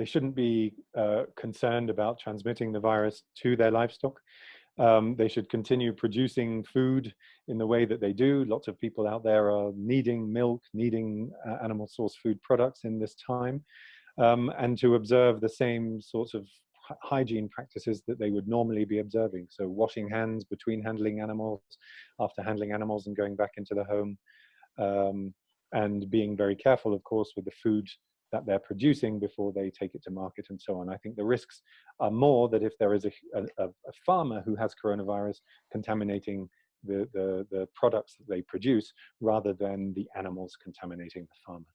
they shouldn't be uh, concerned about transmitting the virus to their livestock. Um, they should continue producing food in the way that they do. Lots of people out there are needing milk, needing uh, animal source food products in this time, um, and to observe the same sorts of hygiene practices that they would normally be observing. So washing hands between handling animals, after handling animals and going back into the home, um, and being very careful, of course, with the food that they're producing before they take it to market and so on. I think the risks are more that if there is a, a, a farmer who has coronavirus contaminating the, the, the products that they produce rather than the animals contaminating the farmer.